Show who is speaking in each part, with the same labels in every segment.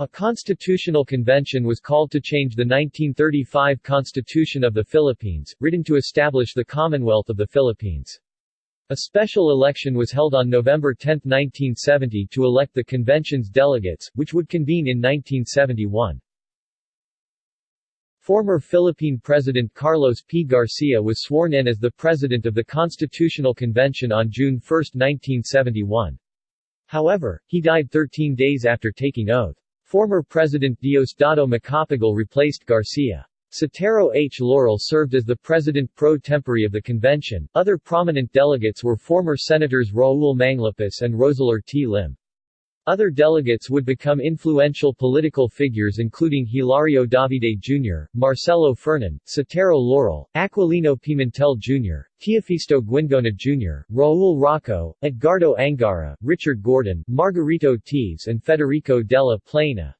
Speaker 1: A constitutional convention was called to change the 1935 Constitution of the Philippines, written to establish the Commonwealth of the Philippines. A special election was held on November 10, 1970 to elect the convention's delegates, which would convene in 1971. Former Philippine President Carlos P. Garcia was sworn in as the President of the Constitutional Convention on June 1, 1971. However, he died 13 days after taking oath. Former President Diosdado Macapagal replaced Garcia. Sotero H. Laurel served as the president pro tempore of the convention. Other prominent delegates were former Senators Raul Manglapus and Roseller T. Lim. Other delegates would become influential political figures including Hilario Davide Jr., Marcelo Fernan, Sotero Laurel, Aquilino Pimentel Jr., Teofisto Guingona Jr., Raul Roco, Edgardo Angara, Richard Gordon, Margarito Teves and Federico della Plana.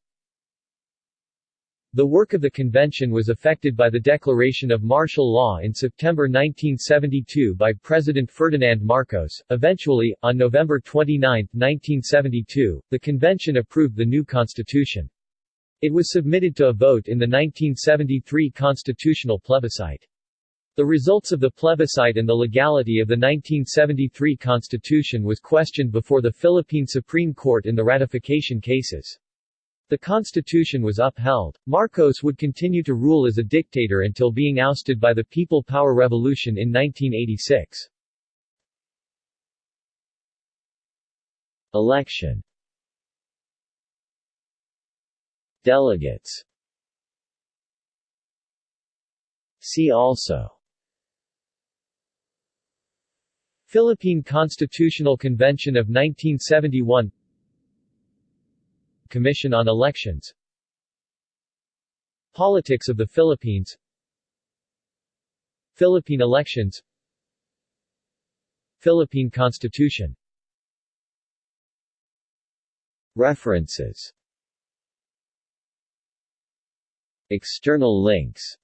Speaker 1: The work of the convention was affected by the declaration of martial law in September 1972 by President Ferdinand Marcos. Eventually, on November 29, 1972, the convention approved the new constitution. It was submitted to a vote in the 1973 constitutional plebiscite. The results of the plebiscite and the legality of the 1973 constitution was questioned before the Philippine Supreme Court in the ratification cases. The constitution was upheld. Marcos would continue to rule as a dictator until being ousted by the People Power Revolution in 1986. Election Delegates See also Philippine Constitutional Convention of 1971 Commission on Elections. Politics of the Philippines. Philippine elections. Philippine Constitution. References. External links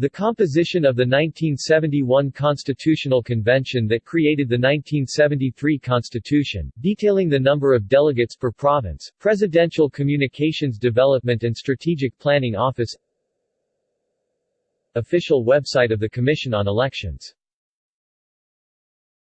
Speaker 1: the composition of the 1971 Constitutional Convention that created the 1973 Constitution, detailing the number of delegates per province, Presidential Communications Development and Strategic Planning Office Official website of the Commission on Elections